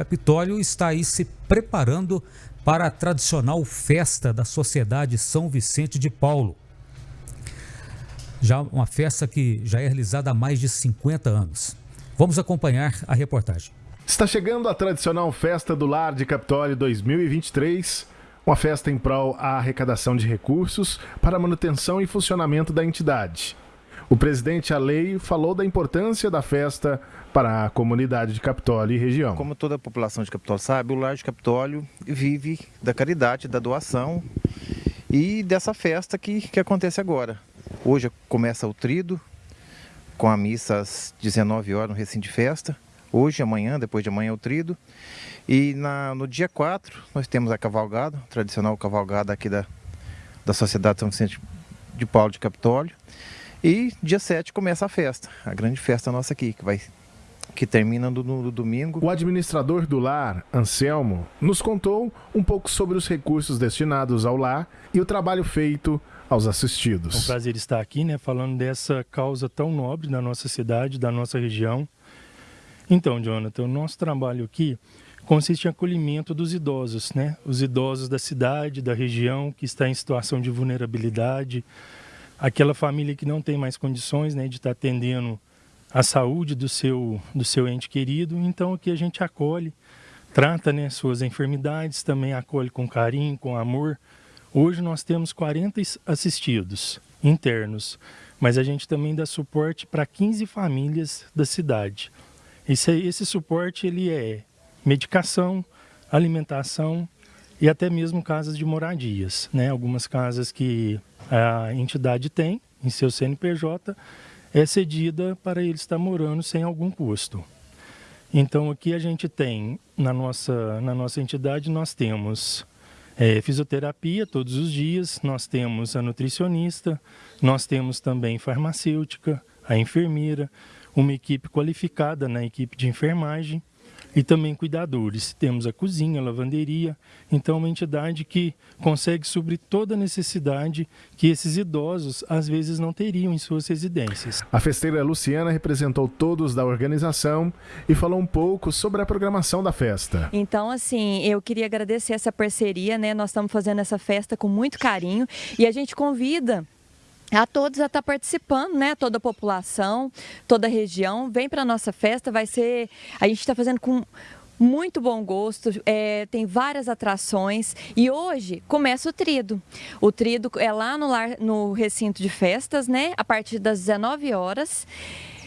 Capitólio está aí se preparando para a tradicional festa da Sociedade São Vicente de Paulo. Já uma festa que já é realizada há mais de 50 anos. Vamos acompanhar a reportagem. Está chegando a tradicional Festa do Lar de Capitólio 2023, uma festa em prol à arrecadação de recursos para a manutenção e funcionamento da entidade. O presidente Aleio falou da importância da festa para a comunidade de Capitólio e região. Como toda a população de Capitólio sabe, o Lar de Capitólio vive da caridade, da doação e dessa festa que, que acontece agora. Hoje começa o trido, com a missa às 19 horas no recinto de festa. Hoje, amanhã, depois de amanhã é o trido. E na, no dia 4 nós temos a cavalgada, a tradicional cavalgada aqui da, da Sociedade São Vicente de Paulo de Capitólio. E dia 7 começa a festa, a grande festa nossa aqui, que vai que termina no, no, domingo. O administrador do lar, Anselmo, nos contou um pouco sobre os recursos destinados ao lar e o trabalho feito aos assistidos. É um prazer estar aqui, né, falando dessa causa tão nobre da nossa cidade, da nossa região. Então, Jonathan, o nosso trabalho aqui consiste em acolhimento dos idosos, né? Os idosos da cidade, da região, que está em situação de vulnerabilidade, aquela família que não tem mais condições né, de estar atendendo a saúde do seu, do seu ente querido. Então aqui a gente acolhe, trata né, suas enfermidades, também acolhe com carinho, com amor. Hoje nós temos 40 assistidos internos, mas a gente também dá suporte para 15 famílias da cidade. Esse, esse suporte ele é medicação, alimentação e até mesmo casas de moradias. Né? Algumas casas que a entidade tem em seu CNPJ é cedida para ele estar morando sem algum custo. Então aqui a gente tem, na nossa, na nossa entidade, nós temos é, fisioterapia todos os dias, nós temos a nutricionista, nós temos também farmacêutica, a enfermeira, uma equipe qualificada na equipe de enfermagem, e também cuidadores. Temos a cozinha, a lavanderia, então uma entidade que consegue suprir toda a necessidade que esses idosos às vezes não teriam em suas residências. A festeira Luciana representou todos da organização e falou um pouco sobre a programação da festa. Então, assim, eu queria agradecer essa parceria, né? Nós estamos fazendo essa festa com muito carinho e a gente convida a todos a estar tá participando, né? Toda a população, toda a região, vem para a nossa festa, vai ser, a gente está fazendo com muito bom gosto, é, tem várias atrações e hoje começa o trido. O trido é lá no, lar, no recinto de festas, né? A partir das 19 horas.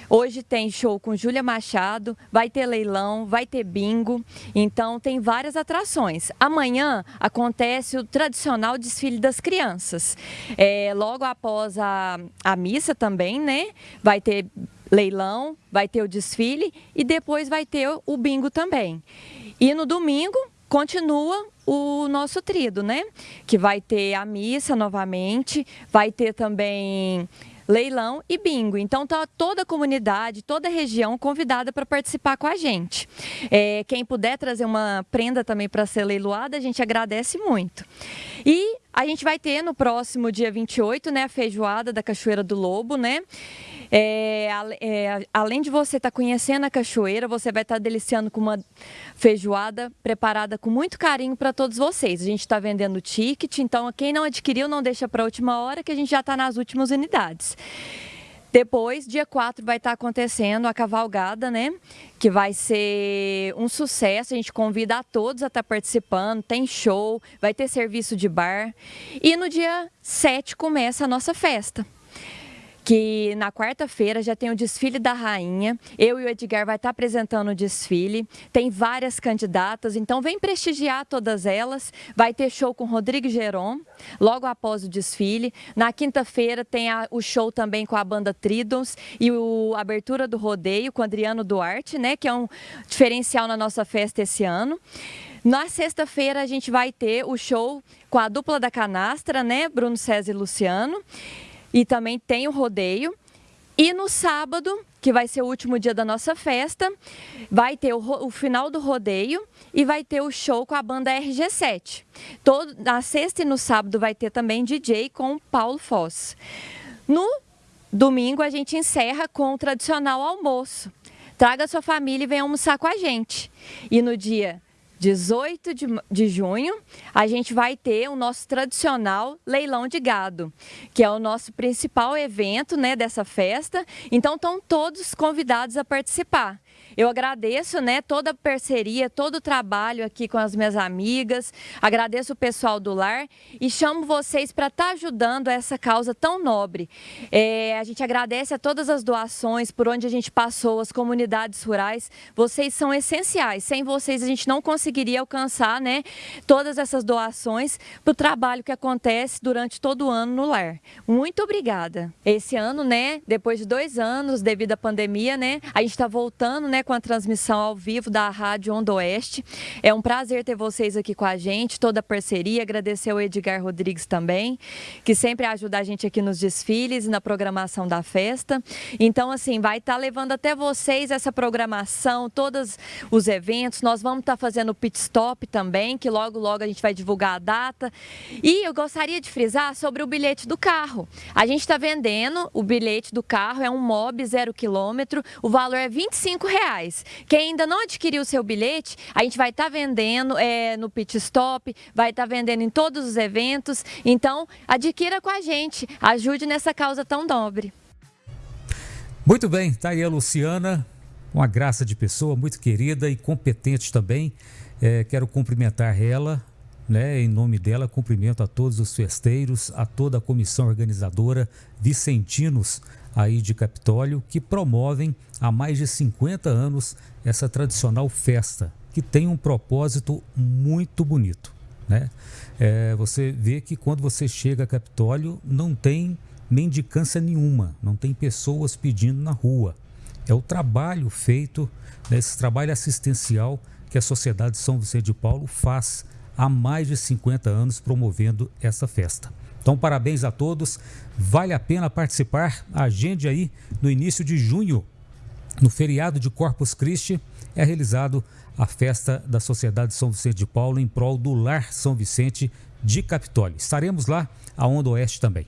Hoje tem show com Júlia Machado, vai ter leilão, vai ter bingo, então tem várias atrações. Amanhã acontece o tradicional desfile das crianças. É, logo após a, a missa também, né? Vai ter leilão, vai ter o desfile e depois vai ter o bingo também. E no domingo continua o nosso trido, né? Que vai ter a missa novamente, vai ter também leilão e bingo. Então tá toda a comunidade, toda a região convidada para participar com a gente. É, quem puder trazer uma prenda também para ser leiloada, a gente agradece muito. E a gente vai ter no próximo dia 28, né, a feijoada da Cachoeira do Lobo, né? É, é, além de você estar tá conhecendo a cachoeira, você vai estar tá deliciando com uma feijoada preparada com muito carinho para todos vocês. A gente está vendendo ticket, então quem não adquiriu, não deixa para a última hora, que a gente já está nas últimas unidades. Depois, dia 4, vai estar acontecendo a cavalgada, né? Que vai ser um sucesso. A gente convida a todos a estar participando. Tem show, vai ter serviço de bar. E no dia 7 começa a nossa festa que na quarta-feira já tem o desfile da rainha. Eu e o Edgar vai estar apresentando o desfile. Tem várias candidatas, então vem prestigiar todas elas. Vai ter show com Rodrigo Geron, logo após o desfile. Na quinta-feira tem a, o show também com a banda Tridons e o, abertura do rodeio com Adriano Duarte, né, que é um diferencial na nossa festa esse ano. Na sexta-feira a gente vai ter o show com a dupla da canastra, né, Bruno César e Luciano e também tem o rodeio. E no sábado, que vai ser o último dia da nossa festa, vai ter o, o, final do rodeio e vai ter o show com a banda RG7. Todo, na sexta e no sábado vai ter também DJ com Paulo Foss. No domingo a gente encerra com o tradicional almoço traga sua família e venha almoçar com a gente. E no dia 18 de, de junho, a gente vai ter o nosso tradicional leilão de gado, que é o nosso principal evento né, dessa festa. Então, estão todos convidados a participar. Eu agradeço né, toda a parceria, todo o trabalho aqui com as minhas amigas, agradeço o pessoal do lar e chamo vocês para estar tá ajudando essa causa tão nobre. É, a gente agradece a todas as doações por onde a gente passou, as comunidades rurais, vocês são essenciais, sem vocês a gente não conseguiria alcançar né, todas essas doações para o trabalho que acontece durante todo o ano no lar. Muito obrigada. Esse ano, né, depois de dois anos devido à pandemia, né, a gente está voltando né, com a transmissão ao vivo da Rádio Onda Oeste. É um prazer ter vocês aqui com a gente, toda a parceria. Agradecer ao Edgar Rodrigues também, que sempre ajuda a gente aqui nos desfiles e na programação da festa. Então, assim, vai estar tá levando até vocês essa programação, todos os eventos. Nós vamos estar tá fazendo pit stop também, que logo, logo a gente vai divulgar a data. E eu gostaria de frisar sobre o bilhete do carro. A gente está vendendo o bilhete do carro, é um MOB zero quilômetro, o valor é 25 reais reais. Quem ainda não adquiriu o seu bilhete, a gente vai estar tá vendendo é, no pit stop, vai estar tá vendendo em todos os eventos. Então, adquira com a gente, ajude nessa causa tão nobre. Muito bem, tá aí a Luciana, uma graça de pessoa, muito querida e competente também. É, quero cumprimentar ela, né, em nome dela, cumprimento a todos os festeiros, a toda a comissão organizadora, vicentinos aí de Capitólio que promovem há mais de 50 anos essa tradicional festa, que tem um propósito muito bonito. Né? É, você vê que quando você chega a Capitólio não tem mendicância nenhuma, não tem pessoas pedindo na rua. É o trabalho feito, né, esse trabalho assistencial que a Sociedade São Vicente de Paulo faz há mais de 50 anos promovendo essa festa. Então, parabéns a todos. Vale a pena participar. Agende aí no início de junho, no feriado de Corpus Christi, é realizado a festa da Sociedade São Vicente de Paulo em prol do Lar São Vicente de Capitólio. Estaremos lá, a Onda Oeste também.